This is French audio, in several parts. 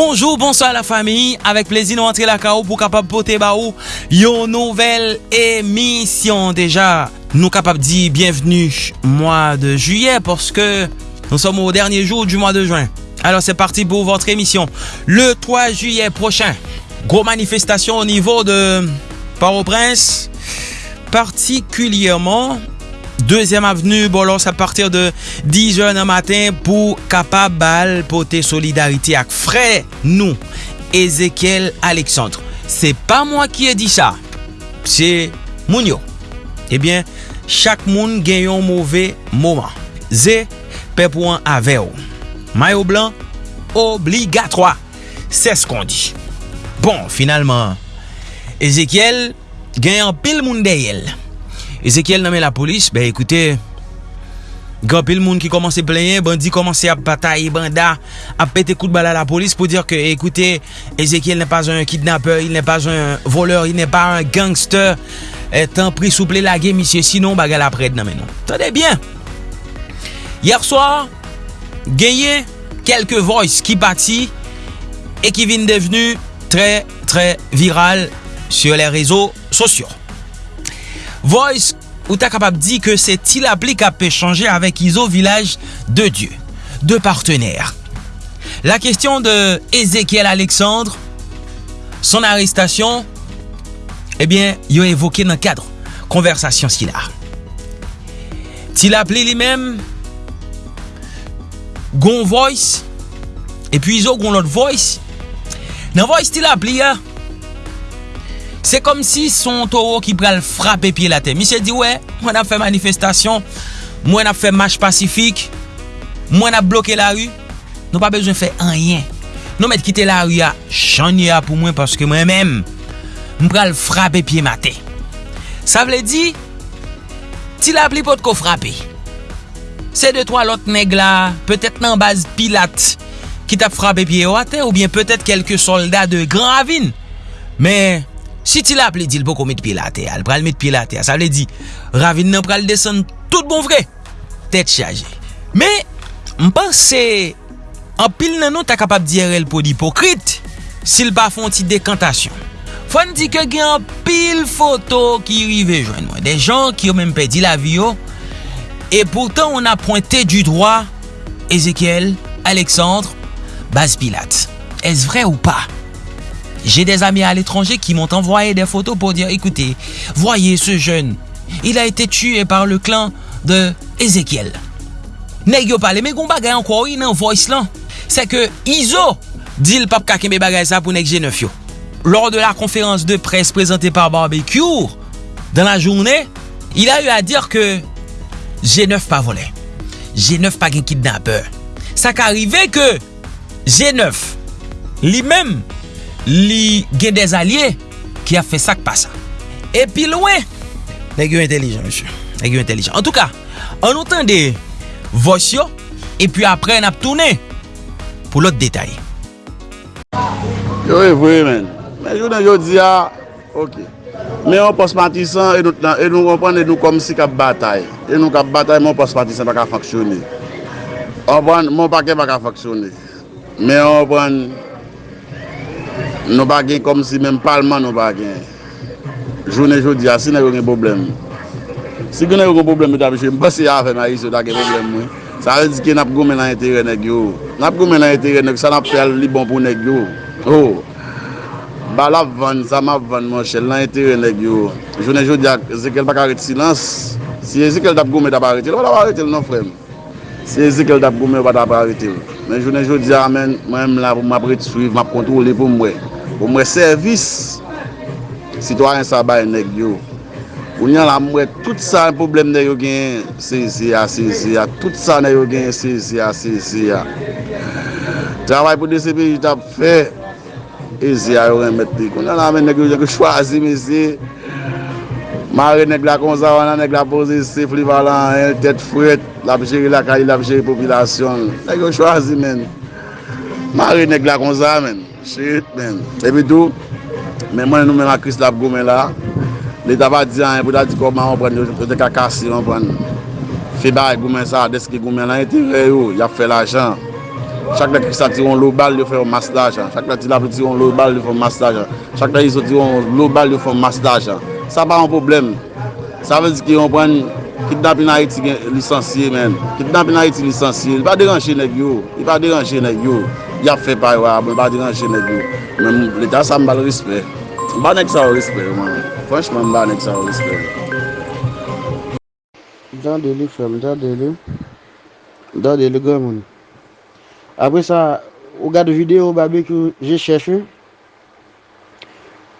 Bonjour, bonsoir la famille. Avec plaisir, nous rentrons la KO pour capable porter une nouvelle émission déjà. Nous capable dire bienvenue mois de juillet parce que nous sommes au dernier jour du mois de juin. Alors c'est parti pour votre émission. Le 3 juillet prochain, gros manifestation au niveau de Port-au-Prince, particulièrement 2e Avenue. Bon, lors a partir de 10h nan matin pou kapab bal pote solidarite ak fre nou. Ezekiel Alexandre. Se pa mwa ki e di sa. Se moun yo. Ebyen, eh chak moun gen yon mouve mouman. Ze, pe pou an ave ou. Mayo blan, obligatroa. Se skon di. Bon, finalman, Ezekiel gen yon pil moun deyel. Ezekiel nanmen la polis, be ekoute, Gopil moun ki komanse plenye, bandi komanse ap batay, banda, ap pete kout bala la polis pou dir ke, ekoute, Ezekiel nè pas un kidnapper, il nè pas un voleur, il nè pas un gangster, etan pri souple la gen misye, sinon bagal apred nanmen nan. Tade bien, yer soar, genye, kelke voice ki pati, e ki vin devenu tre, tre viral sur le rezo sosyo. Voice ou ta kapab di ke se ti la pli kap pe chanje avèk Izo Village de Dieu, de partenèr. La kestyon de Ezekiel Alexandre, son arrestasyon, ebyen eh yo evoke nan kadre konversasyon si la. Ti la pli li mèm, gon voice, epi Izo gon lot voice, nan voice ti la pli ya, Se kom si son toro ki pral frape piye la te. Misye di we, mwen ap fe manifestasyon, mwen ap fe match pacifik, mwen ap bloke la ru, nou pa bezwen fe anyen. Nou met kite la ru ya, chanye ya pou mwen paske mwen men, mwen pral frape piye ma te. Sa vle di, ti la pli pot ko frape. Se de to alot neg la, petet nan baz pilat ki tap frape piye wate ou bien petet kelke soldat de Gran Ravine. Men, Si ti la ap li di l pou kon met pi la te al, pral met pi la te sa vle di, ravine nan pral desen tout bon vre, tet chaje. Me, mpense, an pil nan nou ta kapap di RL pou di hipokrit, sil pa fon ti dekantasyon. Fon di ke gen an pil foto ki rive jwen mwen, de jan ki yo men pe di la vi yo, oh. e pourtan on a pointe du droit, Ezekiel, Alexandre, Baz Pilat. Es vre ou pa? J'ai des amis à l'étranger qui m'ont envoyé des photos pour dire, écoutez, voyez ce jeune. Il a été tué par le clan de Ezekiel. Nèk yo pale, men kon bagay an kwa ou yi nan voice lan. Se ke Izo, dil pap kakeme bagay sa pou nek G9 yo. Lors de la konferans de pres prezente par Barbecue, dan la jounè, il a eu a dir ke G9 pa vole. G9 pa gen kidnapper. Sa ka arrive ke G9 li menm li gen des alye ki a fe sak pa sa. E pi louen, neg yo intelijan, monsye. Neg yo intelijan. En tout ka, an nou tan de vos yo, e pi apre an ap toune pou lot detay. Yo evwe men. Men yo nan yo diya, ok. Men yon pos matisan, e nou kompon, e nou kom si kap batay. E nou kap batay, men yon pos matisan baka faksyoni. Anpon, men yon pake baka faksyoni. Men yon anpon... nou bagen kom si menm palman nou bagen. Jounen jodi a, si nan yon gen problem. Si gen yon gen problem, yon tabi chen, basi a fe ma yis yon da gen problem mwen. Sa yon di ki nap gomen nan entere neg yo. Nap gomen nan entere neg, sa nap fel li bon pou neg yo. Oh! Ba la van, sa ma van mwen chel, nan entere neg yo. Jounen jodi a, zekel bak arete silans. Si zekel tap gomen, tap arete, wala arete l non frem. Si zekel tap gomen, wala tap arete l. Men jounen joudi a ah, men, mwen m la pou m apre ti suiv, m ap kontrole pou mwe. Pou mwe servis, sitwaryen sa bay nek yo. Ou nyan la mwe, tout sa problem ne yo gen, se se ya, se se ya. Tout sa ne yo gen, se se ya, se se ya. Travay pou DCP jit ap fe, e se ya yo remet li. Ou nyan la men nek yo jen ke chwazi me se, Mare neg la konza wana, neg la pose sif li valan, el tet fret, la pjeri la kali, la pjeri popilasyon. Neg yo chwazi men. Mare neg la konza men. Shit men. Epi tou, men mwen nou men akris la pou gomen la, li taba diyan, pou ta di koman an pren, yo te kakasi an pren. Fi ba e gomen sa, deski gomen la, eti re yo, ya fe la jan. Chak la kris la tiron lo bal, yo fe yon mas la jan. Chak la ti la tiron lo bal, yo fe yon mas la jan. Chak la iso tiron lo bal, yo fe yon mas la jan. sa pa an problem. Sa vezi ki yon pren kidnapin a iti lisansye men. Kidnapin a iti lisansye, li pa deranje neg yo. Li pa deranje neg yo. Ya fe paywa, li pa deranje neg yo. Men l'Etat sa mbal rispe. Mba nek sa w respet man. Franchman mba nek sa w respet. Mda deli fèm, mda deli. Mda deli gwa moun. Apre sa, ou gade videyo babek yo je chèche.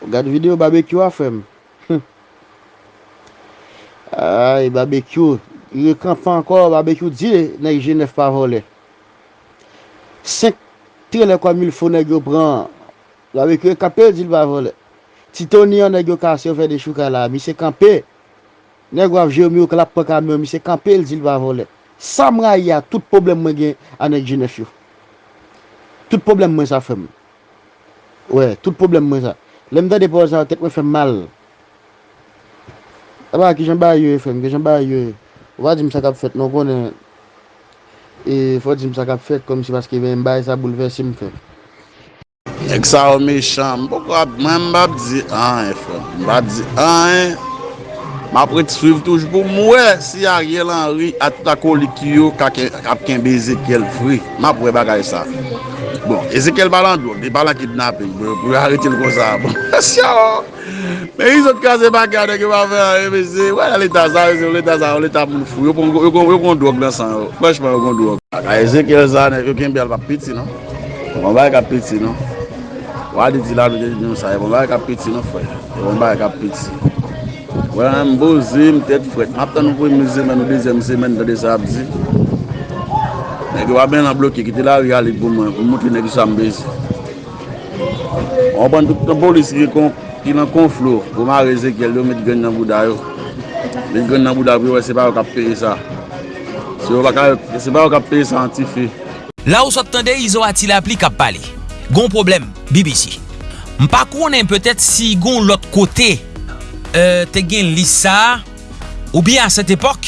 Ou gade videyo babek yo a fèm. Ay, babekyou, yon kampan ankor, babekyou di nan yon jenef parole. Senk tre le kwa mil fo nan yon pran, babekyou yon kapè di l parole. Titoni yon nan yon kase yon fè de chou kala, mi se kampè. Nan yon avje yon mi yon klap pa kamyon, mi se kampè l di l parole. Samra ya, tout problem mwen gen anek jenef yon. Tout problem mwen sa fèm. Ouè, ouais, tout problem mwen sa. Lèm da depo sa, tek mwen fèm mal. Aba ki jen ba yoye fèm, ki jen ba yoye. Ou va di msa kap fèt, nou konen. E fò di msa kap fèt kom si paske ven mbay e sa boulevesi m fèm. Ek sa ou me chan, mbok wap mwen mbap di an e fèm. Mbap di an e. Ma prete suiv touj pou mwen si Ariel Henry atako likiyo kapken be Ezekiel Free. Ma pou e bagay sa. Bon, Ezekiel balan do, bon, de balan kidnapping, pou harite l kon sa. Bon, asya o. Men yon sot kaze bagay de ki wave a MSC, wè la leta sa, wè leta sa, wè leta moun fou. Yo kon dog lan san yo, fweshman yo kon dog. A Ezekiel zane, yo ken bel pa piti non. Kon bay ka piti non. Wadi di la nou de yon sa, kon bay ka piti non fwe. Kon bay ka piti. Wala m bozi, m tet fwet. M ap tan nou pou m semen ou dezem semen de de sabzi. Nèk yo aben nan bloki ki te la rialik pou m mouti nèk yo sambezi. An ban toutan polis ki kon ki nan konflou pou ma reze kel yo met gen nan bouda yo. Met gen nan bouda yo, se pa yo kap peye sa. Se pa yo kap peye sa an ti fe. La ou sot tende, Izo Atila pli kap pale. Gon problem, BBC. M pa konen petet si gon lot kote Euh, te gen lisa ou bi a set epok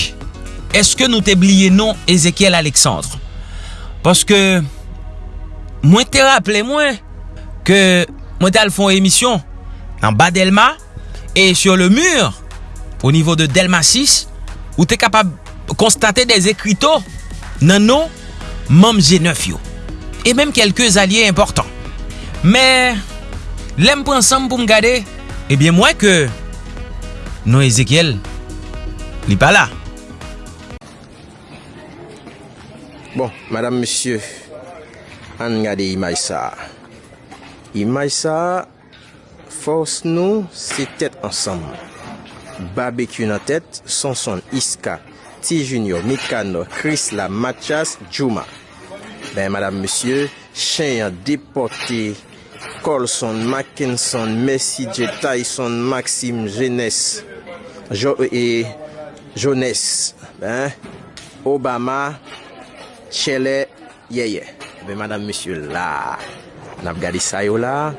eske nou te bliye non Ezekiel Alexandre? Paske mwen te rappele mwen ke mwen tal fon emisyon nan ba Delma e sur le mur ou nivou de Delma 6 ou te kapab konstate des ekrito nan nou mam G9 yo. E menm kelke zalye important me lem pransam pou m gade ebyen eh mwen ke non Ezekiel, li pa la. Bon, madame, monsieur, an gade imay sa. Imay sa, fos nou, se tet ansam. Babeku nan tet, Sonson, Iska, Ti Junior, Mikano, Chris la, Matias, Djouma. Ben, madame, monsieur, chen yon depote... Colson, Mackinson, Messi, J. Tyson, Maxime, Jeunesse, jo, e, Jones, ben, Obama, Chele, yeye. Ben, madame, monsieur, la, nap gade sa yo la,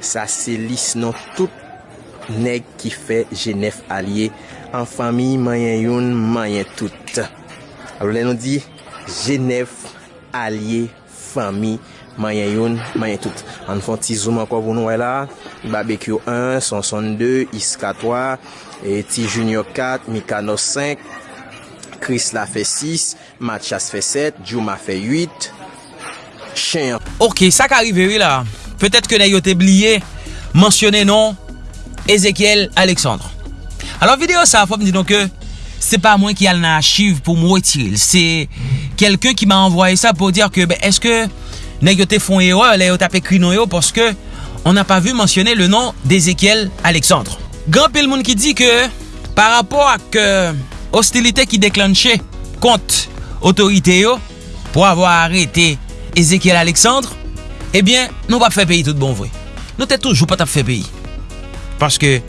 sa se lis nan tout neg ki fe Genève alye, an fami mayen yon, mayen tout. Alo, lè nou di, Genève alye, fami, Manye yon, manye tout. An fon ti zoom anko pou nou wè la. Babekyo 1, Sonson 2, Iska 3, e ti Junior 4, Mikano 5, Chris la fe 6, Matchas fe 7, Djouma fe 8, Chen. Ok, sa ka riveri la. Petet ke na yo te bliye, mensyone non, Ezekiel Alexandre. Alors video sa fòm di don ke, se pa mwen ki al nan achiv pou mwen wetil. Se kelken ki ma envoye sa pou dir ke, eske... nèg yo te font erreur là yo tapé crinon yo parce que on n'a pas vu mentionner le nom d'Ézéchiel Alexandre. Grand pile monde qui dit que par rapport à que hostilité qui déclenchait contre autorité yo pour avoir arrêté Ezekiel Alexandre, ebyen eh nou pa fe peyi tout bon vwe. Nou te toujou pa tap fe peyi. Paske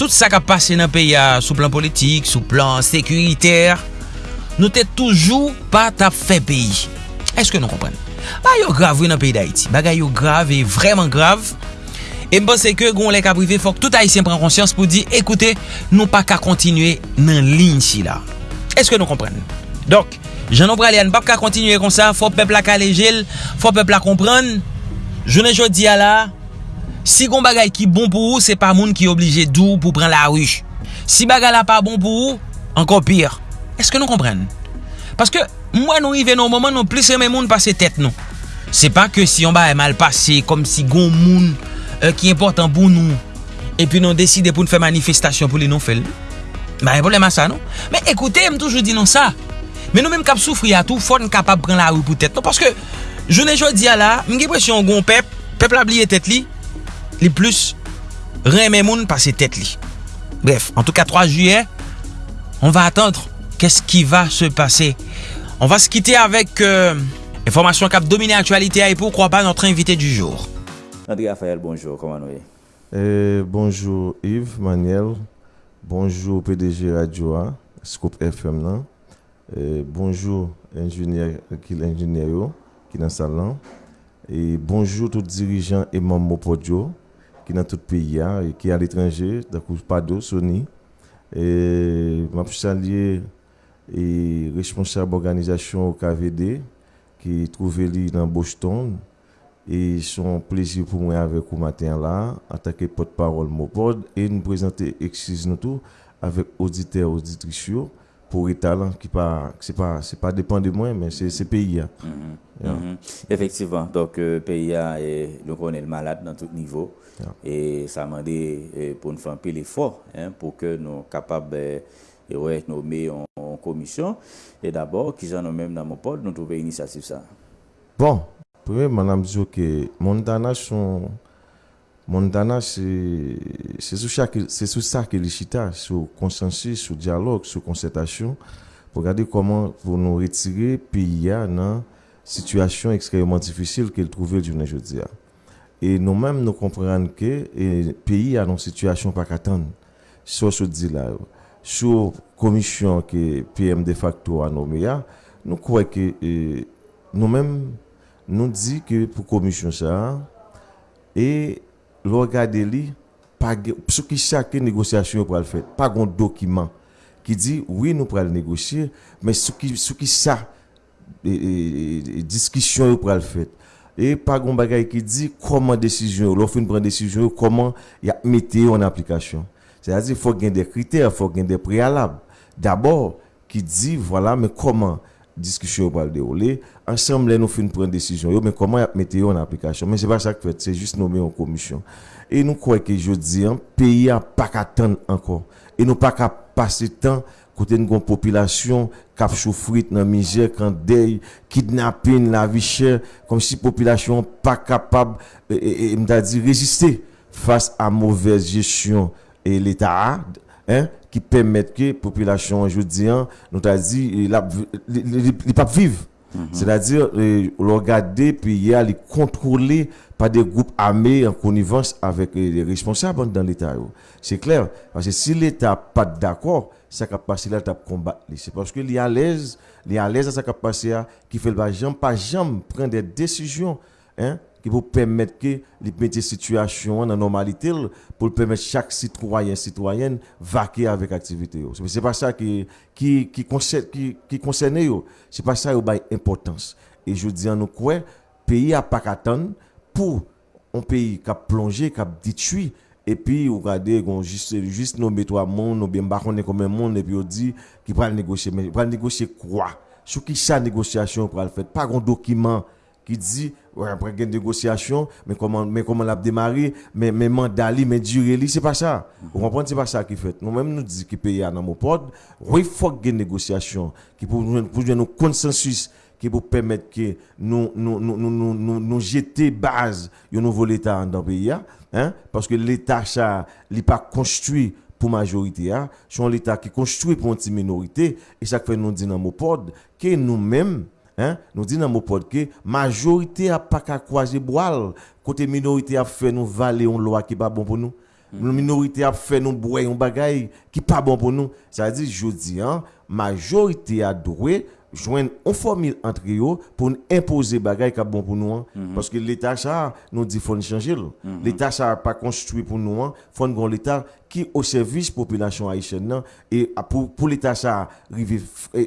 tout sa ka pase nan peyi sou plan politik, sou plan sekuriter, nou te toujou pa tap fe peyi. Eske nou kompren? Ba yo grav wè nan peyi da iti. Bagay yo grav e vreman grav. E mpase ke goun lè ka prive fok tout Haitien pren konsyans pou di, ekoute, nou pa ka kontinue nan lin si bon la. Eske nou kompren? Dok, janon pralè an pap ka kontinue kon sa, fò pepl la ka lejel, fò pepl la kompren. Jounen jodi ya la, si gon bagay ki bon pou ou, se pa moun ki oblije dou pou pren la ruj. Si bagay la pa bon pou ou, ankon pir. Eske nou kompren? Paske, mwen nou rive nou momen nou plis reme moun pase tet nou. Se pa ke si yon ba e mal pase, kom si gon moun e, ki important pou nou, epi nou deside pou nou fe manifestasyon pou li nou fel. Ba e problem a sa nou. Men ekoute, m toujou di nou sa. Men nou menm kap soufri atou, fon kapap pren la ou pou tet nou. Paske, jounen jodi a la, m ge presyon gon pep, pep la bliye tet li, li plus reme moun pase tet li. Bref, en tout ka 3 juye, on va atendre kes ki va se pase On va se kite avèk, informasyon kap domine aktualite a epou, kwa pa notre invité du jour. André Raphael, bonjour, koman nou e? Eh, bonjour Yves, Maniel, bonjour PDG Radio A, Scoop FM nan, Eh, bonjour ingénieur qui l'ingénieur qui dans salon et bonjour tous dirigeants et membres podio qui dans tout pays et qui à l'étranger d'accord Pado Sony et m'a saluer et responsable organisation au KVD qui trouvait lui dans Boston et son plaisir pour moi avec vous matin là en tant que porte-parole Mopod et nous présenter excuse nous tout avec auditeurs auditrices pour les talents qui pas c'est pas c'est pas dépend de moi mais c'est c'est pays mm -hmm. yeah. mm -hmm. effectivement donc euh, pays connaît le malade dans tout niveau yeah. et ça m'a dit pour nous faire un peu l'effort hein, pour que nous capables et ouais, nommé en, en commission. Et d'abord, qu'ils en ont même dans mon pote, nous trouver initiative ça. Bon, premièrement, madame dit que Montana, son, Montana, c'est sous ça que les chita, sur consensus, sur dialogue, sur concertation, pour regarder comment vous nous retirer pays dans situation extrêmement difficile qu'il trouvait du aujourd'hui. Et nous-mêmes, nous comprenons que le pays a une situation pas qu'attendre. Sur ce dit là. sou komisyon ki PM de facto anome ya, nou kwe ki e, nou men nou di ki pou komisyon sa e lor gade li sou ki chake negosyasyon pou al fèt, pa gon dokiman ki di, oui nou pral negosye, men sou ki, sou ki sa e, e, e, diskisyon yo pral fèt. E pa goun bagay ki di, koman desisyon yo, lò fin pran desisyon yo, koman ya mette yo an aplikasyon. Se a di, fò gen de kriter, fò gen de prealab. Dabor, ki di, voilà, men koman diskisyon yo pral de ole, ensemble nous faisons prendre décision. Mais comment mettre en application? Mais c'est pas ça que fait c'est juste nommer en commission. Et nous croyons que je dis un pays a pas qu'attendre encore. Et nous pas qu'à passer temps côté une population qui a souffert dans misère quand deuil kidnapping la vie chère comme si population pas capable dit résister face à mauvaise gestion et l'état hein qui permettent que population je dis nous t'a dit il pas vivre Mhm. C'est-à-dire, euh, regarder, puis a les contrôler par des groupes armés en connivence avec les responsables dans l'État. C'est clair. Parce que si l'État n'est pas d'accord, sa capacité à combattre. C'est parce qu'il est à l'aise, il est à l'aise à sa capacité qui fait le pas jamais prendre des décisions, hein, qui vous permettre que les situation en normalité pour permettre chaque citoyen citoyenne vaquer avec activité c'est pas ça qui qui qui concerne qui, qui concerne c'est pas ça qui a importance. Et je dis à nous quoi pays a pas attendre pour un pays qui a plongé qui a détruit et puis vous regardez juste juste nos trois monde nous bien on est comme un monde et puis on dit qui va négocier. Mais va négocier quoi? Sur qui ça négociation pour le faire? Pas un document qui dit ouais, après une négociation mais comment mais comment l'a démarré mais mais mandat mais durée c'est pas ça. Vous comprenez c'est pas ça qui fait. Nous même nous dit que pays dans mon pod oui faut une négociation qui pour pour nous consensus qui pour permettre que nous nous nous nous nous, nous jeter base un nouveau état dans le pays hein. Parce que l'état ça n'est pas construit pour majorité hein. C'est l'état qui construit pour une minorité. Et ça fait nous dit dans mon pod que nous-mêmes Hein? Nous disons dans mon pod que majorité a pas qu'à croiser boire, côté minorité a fait nous valer une loi qui pas bon pour nous. La minorité a fait nous boire un bagage qui pas bon pour nous. Ça veut dire je dis hein, majorité a doué joindre une formule entre eux pour imposer bagage qui bon pour nous hein. parce que l'état ça nous dit faut changer. L'état ça pas construit pour nous, hein. faut un l'état qui au service population haïtienne et à- pour pour l'état ça arriver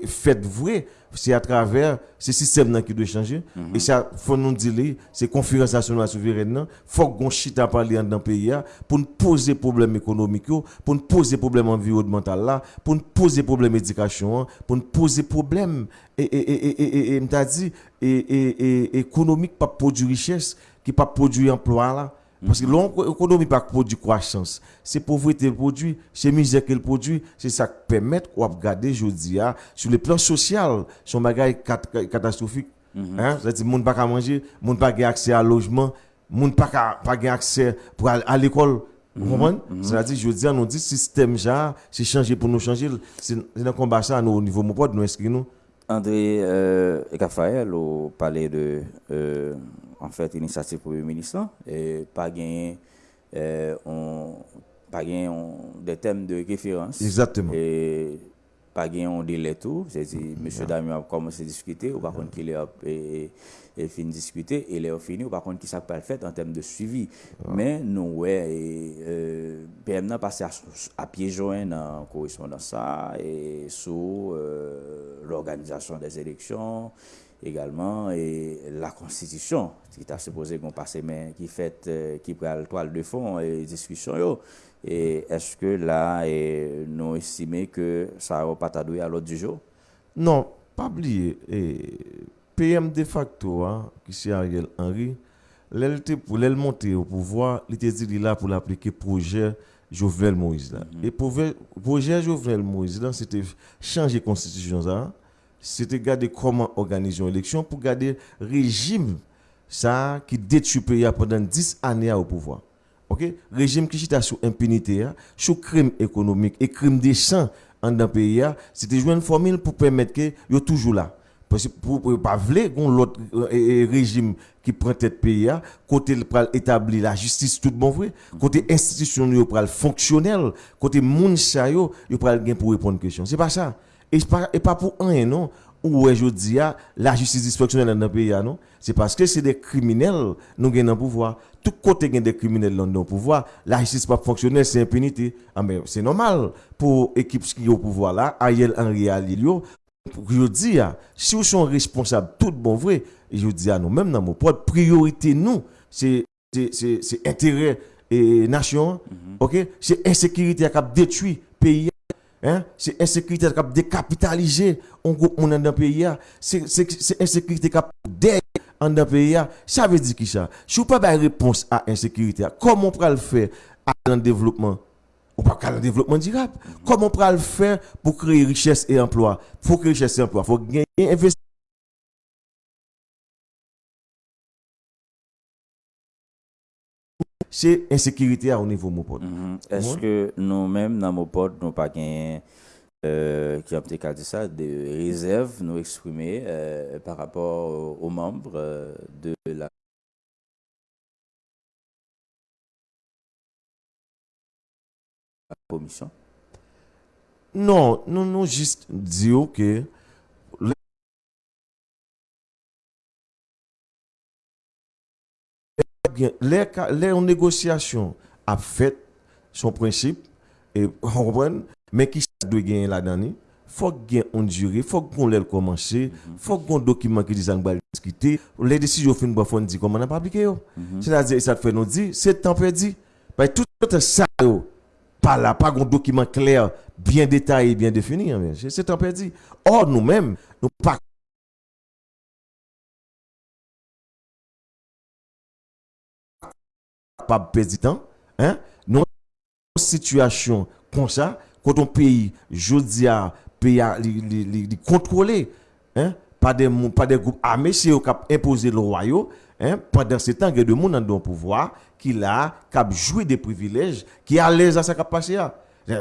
fait vrai c'est à travers ce système qui doit changer. Et ça faut nous dire c'est conférence nationale souveraine nan faut qu'on chita parler dans le pays pour nous poser problème économique yo, pour nous poser problème environnemental là pour nous poser problème éducation hein, pour nous poser problème et et et et et, et, m'ta dit et, et, et économique pas produire richesse qui pas produire emploi là parce que l'économie pas produit croissance, c'est pauvreté le produit, c'est misère qu'elle produit, c'est ça qui permet qu'on regarder aujourd'hui sur le plan social, son bagage cat- catastrophique. Hein, c'est-à-dire monde pas qu'à manger, monde pas qu'à accès à logement, monde pas qu'à pas accès pour à l'école. Vous comprenez? C'est-à-dire, je dis, on dit système, genre, c'est changer pour nous changer. C'est un combat ça, nous, au niveau de mon pote, nous inscrivons nous? André euh, Raphaël au parlé de an fèt inisiatif pou yon menisan, e pa genyen pa genyen de tem de referans. Exactement. E pa genyen de letou, se di, mèche mm-hmm. dami ap komanse diskute, ou pa kont ki le ap e fin diskute, e le ap fini, ou pa kont ki sak pa fèt an tem de suivi. Men nou wè, euh, PM nan pase ap yejoen nan korisyon dan sa, e sou euh, l'organizasyon des eleksyon, e également et la constitution qui t'a supposé qu'on passe mais qui fait euh, qui prend le toile de fond et discussion yo et est-ce que là et, nous estimons que ça va pas t'adouer à l'autre du jour? Non, pas oublier. Et PM de facto, hein, qui c'est Ariel Henry, pour l'elle monter au pouvoir, il était dit là pour l'appliquer projet Jovenel Moïse là. Et projet, projet Jovenel Moïse là, c'était changer constitution ça. C'était garder comment organiser une élection pour garder régime ça qui détruit le pays pendant 10 années au pouvoir. OK? Régime qui chita sous impunité, hein, sous crime économique et crime champs en dans pays, hein, c'était une formule pour permettre que yo toujours là. Parce que pour, pour pas gon l'autre euh, régime qui prend tête pays hein, côté pral établir la justice tout bon vrai, côté institution fonctionnel, côté moun sa yo, yo pral pour répondre question. C'est pas ça. Et pas, et pas pour rien, non. Ou aujourd'hui, la justice dysfonctionnelle dans le pays, non. C'est parce que c'est des criminels, nous gagnons le pouvoir. Tout côté gagne des criminels dans le pouvoir. La justice pas fonctionnelle, c'est impunité. Ah, mais c'est normal pour l'équipe qui est au pouvoir là, Ariel Henry Alilio. Je dis, si vous sont responsables, tout bon vrai, je dis à nous, même dans mon propre priorité, nous, c'est intérêt et nation, mm -hmm. ok? C'est insécurité qui a détruit le pays. Hein? C'est insécurité qui a décapitalisé un groupe dans le pays. ah. C'est insécurité qui a dé en dans pays. ah. Ça veut dire qui ça? Si vous pas de réponse à l'insécurité, comment on peut le faire à un développement? Ou pas le développement durable. Comment on peut le faire pour créer richesse et emploi? Faut créer richesse et emploi. Faut gagner investir. C'est insécurité à au niveau mon pote. Mhm. Est-ce que nous-mêmes, dans potes, nous pas gagné, euh, qui ont peut-être dit ça, des réserves nous exprimer euh, par rapport aux, membres euh, de la commission? Non, non, non, juste dire que bien, les, les en négociation a fait son principe et on comprend mais qui doit gagner là-dedans faut qu'il y ait une durée, faut qu'on l'ait commencé, faut qu'on document qui dit ça va discuter, les décisions fin bon faut dire comment on a pas appliqué. C'est-à-dire ça fait nous dire c'est temps perdu. Que tout ça pas là, pas un document clair, bien détaillé, bien défini. mais C'est c'est temps perdu. Or, nous-mêmes, nous pas pas perdre du temps. Hein? Une situation comme ça, quand on pays, je dis à pays contrôler, hein? pas des, pas des groupes armés, c'est qui ont imposé le royaume. Hein? Pendant ce temps, il y a des gens dans le pouvoir qui là, ont joué des privilèges, qui à l'aise à sa capacité.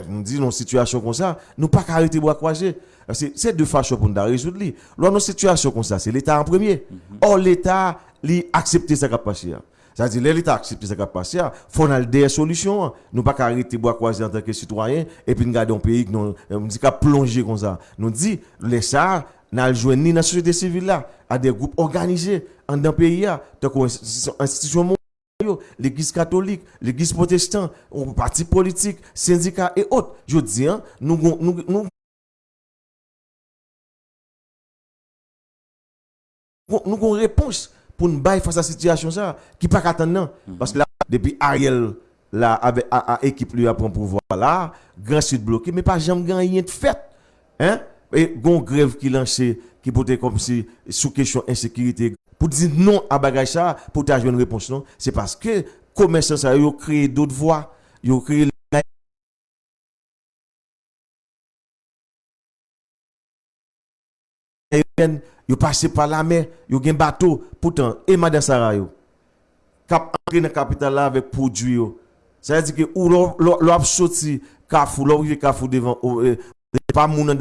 Nous disons une situation comme ça, nous pas arrêter bois croiser. C'est c'est deux façons pour nous résoudre. Lors une situation comme ça, c'est l'État en premier. Or, l'État, lui, accepter sa capacité. C'est-à-dire, l'État accepte sa capacité, il faut des solutions. Nous pas qu'à arrêter bois croiser en tant que citoyen et puis nous garder un pays qui nous euh, nous dit plonger comme ça. Nous dit, les ça, n'a joué ni dans la société civile à des groupes organisés dans le pays, tant institution l'église catholique, l'église protestante, parti politique, syndicats et autres. Je dis, hein, nous, nous, nous, nous, nous avons une réponse pour nous battre face à cette situation ça qui pas qu'attendre non. parce que là depuis Ariel là avec à, à équipe lui a pris pouvoir là grand sud bloqué mais pas jamais rien de fait hein. Et gon grève qui lancé qui portait comme si sous question insécurité pour dire non à bagage ça pour ta une réponse non. C'est parce que commerçants ça yo créé d'autres voies yo créé aérienne, yo passé par la mer, yo gen bateau pourtant et madame Sarah yo Kap entrer dans capitale là avec produit yo. Ça veut dire que ou l'on a sorti kafou, l'on rive kafou devant oh, euh, pas moun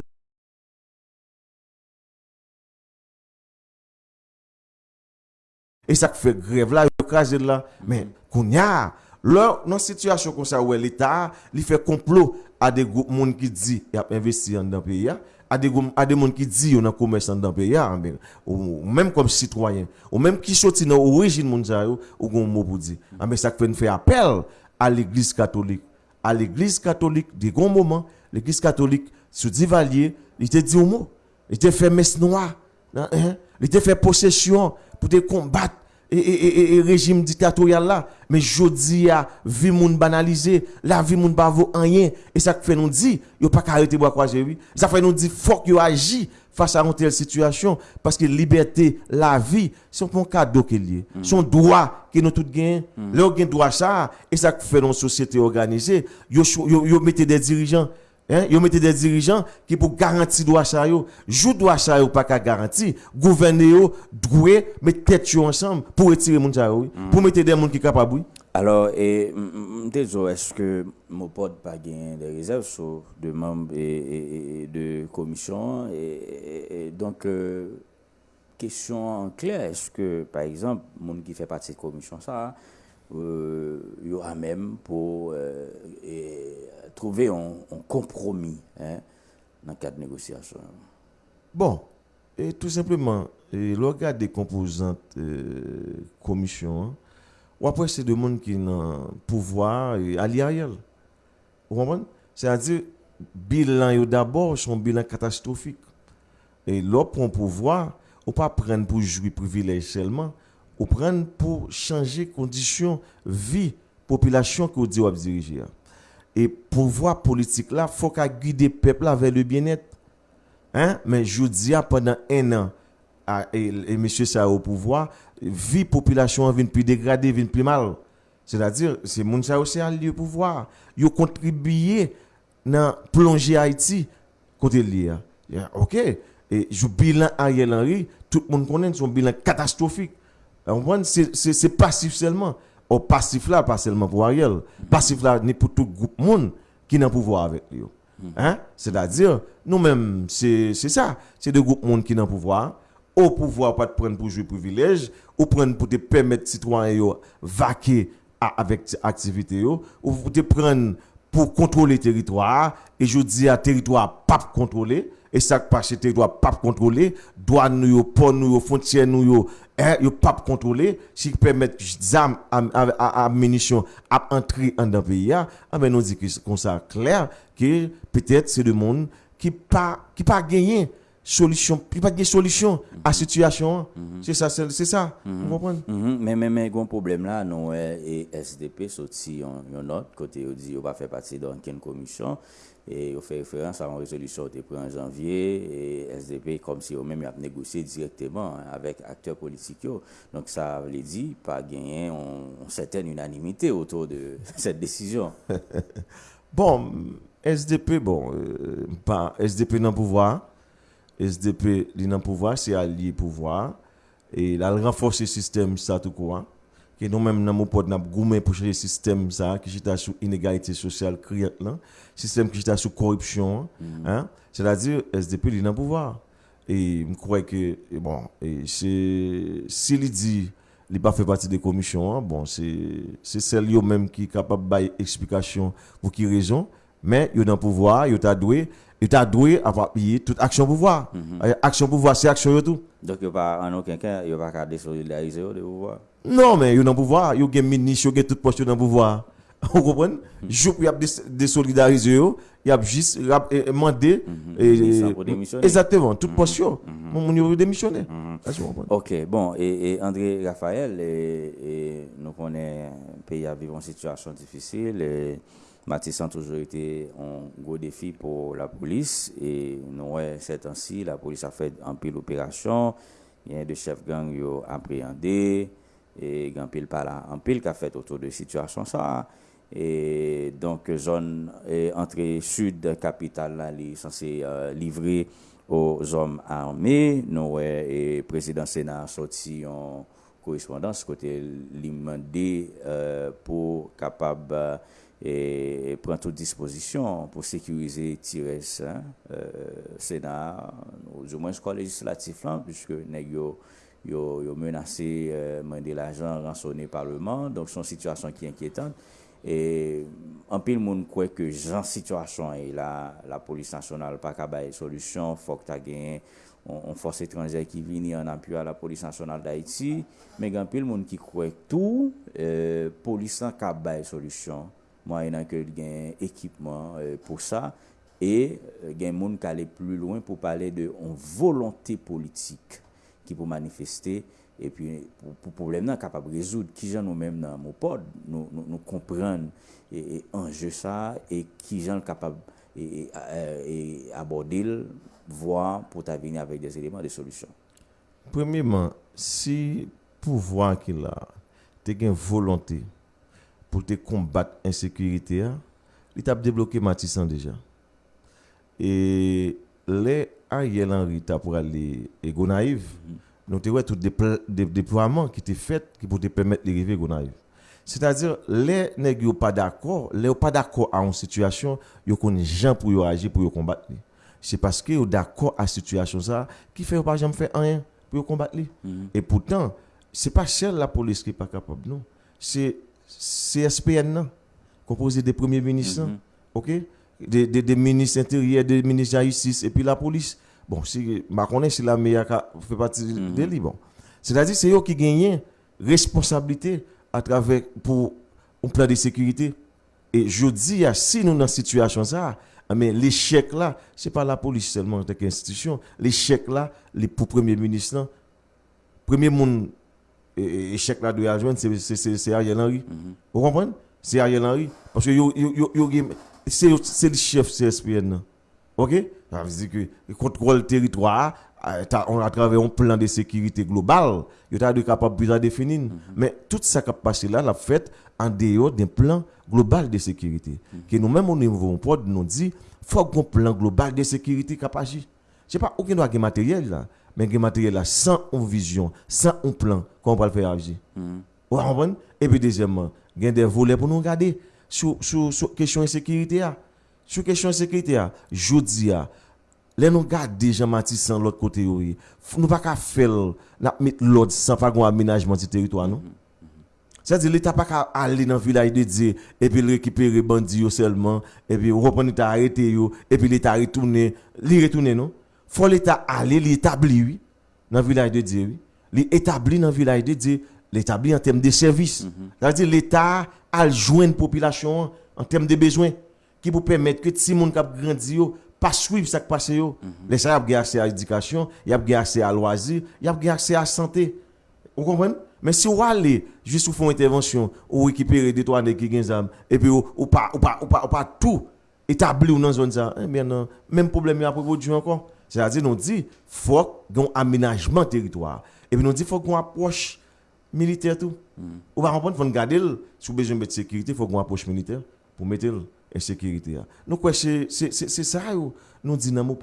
Et ça fait grève là, yo crasé là, mais kounya Lors, dans situation comme ça, où l'État, il fait complot à des groupes qui disent qu'il a investi dans le pays. À des monde qui dit, on a commerce dans le pays, mais, ou, même comme citoyen, ou même qui sorti dans l'origine ça, yo, ou gon mot pour. Ah, mais ça fait faire appel à l'église catholique. À l'église catholique, des grands moments, l'église catholique, sous Divalier, il te dit au mot. Il te fait messe noire. Hein, hein? Il te fait possession pour te combattre et, et, régime dictatorial là. Mais jodi a vie moun banalisé, la vie moun pas vaut rien. Et ça fait nous dit, yo pas qu'à arrêter boire croiser oui. Ça fait nous dit, faut que yo agi face à une telle situation. Parce que liberté, la vie, c'est un cadeau qu'il y Son droit que nous tous gagnons. Là, on droit ça. Et ça fait une société organisée. Yo, yo, yo mettez des dirigeants. Hein? Yo mettez des dirigeants qui pour garantir droit ça yo, jou droit ça yo pas qu'à garantir, gouverner yo doué mettre tête yo ensemble pour retirer moun ça yo, mm. pour mettre des gens qui capables. Alors et désolé est-ce que mon pote pas gagné des réserves sur de membres et, et, de commission et, et donc euh, question en clair est-ce que par exemple monde qui fait partie de commission ça il y aura même pour euh, et, trouver un, compromis hein, dans le cadre de négociation. Bon, et tout simplement, le regard des composantes euh, commission, hein, ou après c'est des monde qui ont pouvoir et allié. Vous comprenez? C'est-à-dire, bilan d'abord son bilan catastrophique. Et pour un pouvoir, ou pas prendre pour jouer privilège seulement, ou prendre pour changer conditions vie population que vous diriger. Et pouvoir politique là, faut qu'à guider peuple vers le bien-être. Hein? Mais je dis pendant un an, ah, et, monsieur ça au pouvoir, vie population vient plus dégradée, vient plus mal. C'est-à-dire, c'est moun ça aussi à lieu pouvoir. Yo contribué dans plonger Haïti côté lié. OK. Et je bilan Ariel Henry, tout le monde connaît son bilan catastrophique. C'est passif seulement. Au passif là, pas seulement pour Ariel. Passif là, ni pour tout groupe monde qui n'a pouvoir avec lui. Hein? C'est-à-dire, nous-mêmes, c'est ça. C'est des groupes monde qui n'a pouvoir. Au pouvoir, pas de prendre pour jouer privilège, ou prendre pour te permettre citoyens yo vaquer avec activité ou te prendre pour contrôler le territoire, et je dis à territoire pas contrôlé, et ça passe territoire pas contrôlé, douane nous port nous frontière nous hein, yo pas contrôlé, si permettre zam à, à, munitions à entrer en dans le pays, ah ben nous dit que comme ça clair que peut-être c'est le monde qui pas qui pas gagné solution, qui pas gagné solution à la situation. C'est ça, c'est ça. Vous comprenez? Mhm, Mais mais mais un problème là non et SDP sorti en autre côté on dit on va faire partie d'une commission et on fait référence à une résolution qui prise en janvier et SDP comme si eux même a négocié directement avec acteurs politiques donc ça veut dire pas gagner une certaine unanimité autour de cette décision Bon, SDP, bon, euh, pas SDP dans le pouvoir. SDP li le pouvoir, c'est allié pouvoir. Et il a renforcé le système, ça tout quoi. Que nous-mêmes, dans mon pot, nous avons goumé pour changer le système, ça, qui est sur inégalité sociale criante, là. Système qui est sur corruption, hein. C'est-à-dire, SDP li le pouvoir. Et je crois que, et bon, et c'est, s'il dit, il n'a pas fait partie des commissions, hein, bon, c'est, c'est celle yo même qui est capable de explication pour qui raison, mais il dans le pouvoir, il t'a doué, il t'a doué à appuyer toute action pouvoir. Euh, Action pouvoir, c'est action yo tout. donc il pas en aucun cas il pas désolidariser de pouvoir Non, men, yo nan pouvoi, yo gen minis, yo gen tout post yo nan pouvoi. Ou kompren? Jou pou y ap desolidarize yo, y ap jis, y ap mande. Ministan pou demisyone. Exactement, tout post yo. Moun yo demisyone. Asi ou kompren? Ok, bon, et André Raphaël, nou konen peyi a vive en situasyon difisil, Matissan toujou ite an gwo defi pou la polis e nou wè set ansi la polis a fèd an pil operasyon yon de chef gang yo apriyande e gan pil pala an pil ka fèt otou de situasyon sa e donk zon e, entre sud kapital la li sanse uh, livre o zom arme nou wè e, prezident sena soti yon korespondans kote li mande uh, pou kapab uh, E et prend toute disposition pour sécuriser tirer ça euh, Sénat au moins quoi législatif là puisque nèg yo yo, yo menacé euh, mandé l'argent rançonné parlement donc son situation qui est inquiétante. Et en pile monde croit que genre situation et là la, la police nationale pas capable solution faut que tu gagné on, on force étrangère qui vient en appui à la police nationale d'Haïti mais en pile monde qui croit tout euh, police n'a capable solution. moyen que gain équipement euh, pour ça et euh, gain monde qui aller plus loin pour parler de une volonté politique qui pour manifester et puis pour, problème là capable de résoudre qui gens nous mêmes dans mon pod nous nous, comprendre et, enjeu ça et qui gens capable et, et, e, aborder voir pour venir avec des éléments de solution. Premièrement si pouvoir qu'il a te une volonté pou te kombat ensekurite ya, li tap deblokè matisan deja. E le a yel anri ta pou alè e go naiv, nou te wè tout deploiement ki te fèt ki pou te pèmèt li rive go naiv. Se ta dir, le neg yo pa d'akor, le yo pa d'akor a an situasyon, yo koni jan pou yo agi pou yo kombat li. Se paske yo d'akor a situasyon sa, ki fè yo pa jan fè anyen pou yo kombat li. E poutan, se pa chèl la polis ki pa kapab nou. Se SPN nan, kompose de premier ministre, ok? De de ministre jaïsis, et puis la polis. Bon, si ma konen si la meya ka fè pati de li, bon. Se ta di, se yo ki genyen responsabilite a travek pou un plan de sekurite. E jodi, ya si nou nan situasyon sa, amen, l'echec la, se pa la polis selman tek institisyon, l'echec la, li pou premier ministre premier moun echec la dwe a jwen, se Ariel Henry. Ou kompren? Se Ariel Henry. Parce yo, se li chef CSPN. Ok? Ça veut dire que le contrôle territoire, on a travers un plan de sécurité global, il est capable de définir. Mais tout ça qui a passé là, l'a fait en dehors d'un plan global de sécurité. Que nous-mêmes, au niveau de nous dit, faut un plan global de sécurité agi. Je sais pas, aucun doit matériel là, mais un matériel là, sans une vision, sans un plan, qu'on va le faire agir. Et puis deuxièmement, il y a des volets pour nous regarder sur, sur, sur question de sécurité. Sur question de sécurité, je dis, les nous garder Jean-Mathis sans l'autre côté, nous pas qu'à faire mettre l'autre sans faire un aménagement du territoire, non? C'est-à-dire, l'État pas qu'à aller dans le village de Dieu et puis récupérer bandits seulement, et puis reprendre arrêter, et puis l'État retourner, l'y retourner, non? Faut l'État aller, l'établir, oui, dans le village de Dieu, oui. L'établir dans le village de Dieu, l'établir en termes de services. C'est-à-dire, l'État a joindre la population en termes de besoins qui pour permettre que si moun kap grandi pas suivre ça qui passe yo. Les ça y a accès à l'éducation a accès à loisirs y a accès à santé. Vous comprenez? Mais si vous allez juste pour faire une intervention ou récupérer des trois qui zam et puis ou, pas ou pas ou pas, ou pas tout établir dans zone ça eh bien non même problème y a produit encore c'est-à-dire nous dit faut un aménagement territoire. Et puis nous dit faut qu'on approche militaire tout. Ou va comprendre faut garder sous besoin de sécurité faut qu'on approche militaire pour mettre insécurité. Nous quoi c'est ça nous disons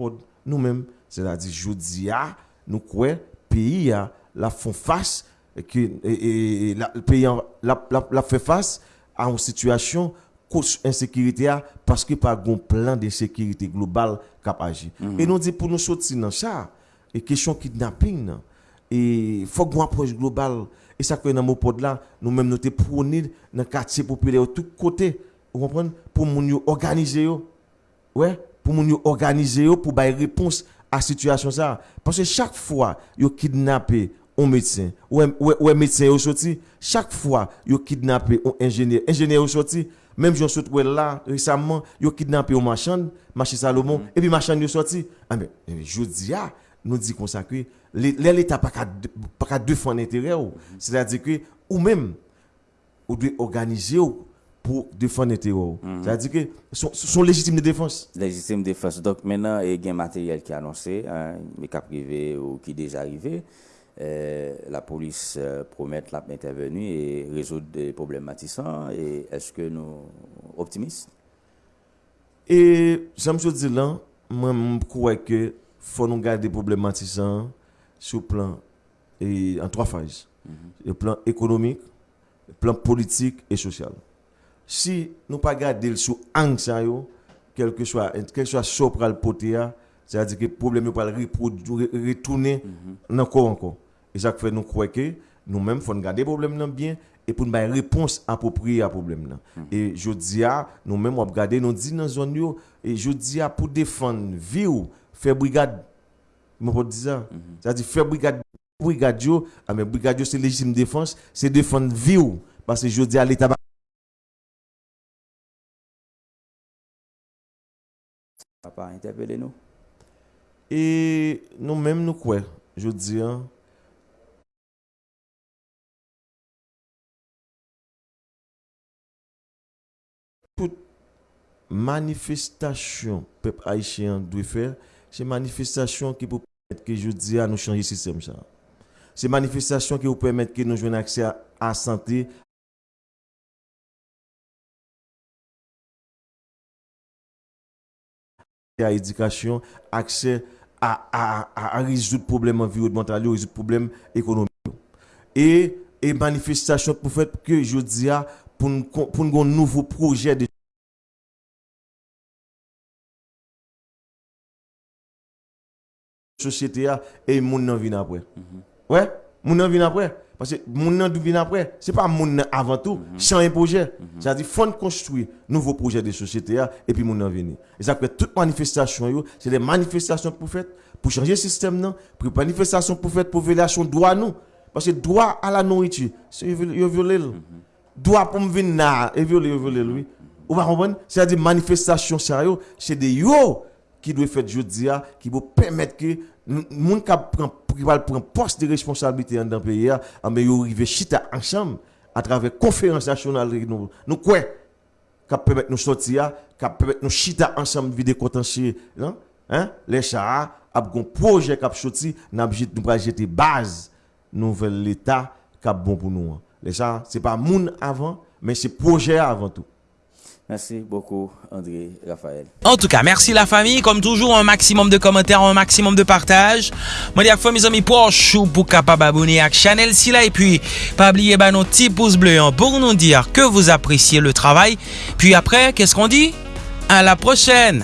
nous mêmes c'est-à-dire jodi a nous quoi pays la font face que et, la, le pays la, la, la fait face à une situation cause insécurité parce que pas un plan de sécurité globale capable Et nous dit pour nous sortir dans ça et question kidnapping et faut qu'on approche globale. Et ça que dans mon pod là nous même nous te prôner dans quartier populaire tout côté vous comprenez Pour nous organiser Ouais, pour nous organiser pour bailler réponse à la situation ça. Parce que chaque fois yo kidnappé un médecin, ou un, médecin sorti, chaque fois, yo kidnappé un ingénieur, ingénieur sorti, même j'en saute ouais là, récemment, yo kidnappé un machin, marché Salomon, et puis machin yo sorti. Ah mais, je dis, ah, nous dit comme ça que l'É- l'État pas qu'à pas qu'à défendre l'intérêt, ou. c'est-à-dire que, ou même, ou doit organiser ou pour défendre l'intérêt. ou. C'est-à-dire que, sont, sont légitimes de défense. légitime défense. Donc maintenant, il y a un matériel qui est annoncé, hein, mais qui est privé ou qui est déjà arrivé. Euh, la police euh, promet la intervenir et résoudre des problèmes matissants. Et est-ce que nous optimistes? Et j'aime je dire là, moi je crois que faut nous garder problématique sur le plan et en trois phases. Le plan économique, le plan politique et social. Si nous pas garder sur angle quel que soit quel que soit sopral potéa, c'est-à-dire que le problème va retourner encore encore. Et ça fait nous croire que nous-mêmes, il faut garder le problème bien et pour nous avoir une réponse appropriée à problème. Mm -hmm. Et je dis à nous-mêmes, on regarder, nous dit dans la zone, et je dis à pour défendre, vivre, faire brigade. Je ne dis ça. Mm-hmm. C'est-à-dire faire brigade, brigade, ah, mais brigade, c'est légitime défense, c'est défendre, vivre. Parce que je dis à l'État, Papa, interpellez-nous. Et nous-mêmes, nous quoi Je dis, hein, Tout manifestasyon pep Haitien dwe fèr, se manifestasyon ki pou pèmèt ke jodi a nou chanji sistem sa. Se manifestasyon ki pou pèmèt ke nou jwen aksè a, a sante, à l'éducation, accès à, à, à, à, résoudre problème environnemental, résoudre problème économique. Et, et manifestation pour faire que je dis à pour nous pour nous un nouveau projet de société a, et moun nan vin après. Ouais, moun nan vin après? Parce que moun nan vin après, c'est pas moun nan avant tout, sans un projet. C'est-à-dire, faut construire nouveau projet de société a, et puis moun nan vin. Et ça fait toute manifestation, yo, c'est des manifestations pour faire, pour changer le système, non, pour manifestation pour faire, pour violation droit, nous. Parce que droit à la nourriture, c'est violé. Droit pour me venir et violer, violé, lui. Vous comprenez? C'est-à-dire, manifestation, sérieux, c'est des yo qui doit faire jeudi qui va permettre que moun qui prend prendre poste de responsabilité dans le pays ah, mais yo chita ensemble à travers conférence nationale nous. Nous quoi? Qui permettre nous sortir qui permettre nous chita ensemble vider contentieux non hein? Les chars a un projet qui a sorti n'a nous va jeter base. Nouvel l'état qui a bon pour nous les chars c'est pas moun avant mais c'est projet avant tout Merci beaucoup, André Raphaël. En tout cas, merci la famille. Comme toujours, un maximum de commentaires, un maximum de partage. Moi, dis à fois mes amis pour chou pour capable abonner à la chaîne si là. Et puis, pas oublier bah, nos petits pouces bleus hein, pour nous dire que vous appréciez le travail. Puis après, qu'est-ce qu'on dit? À la prochaine!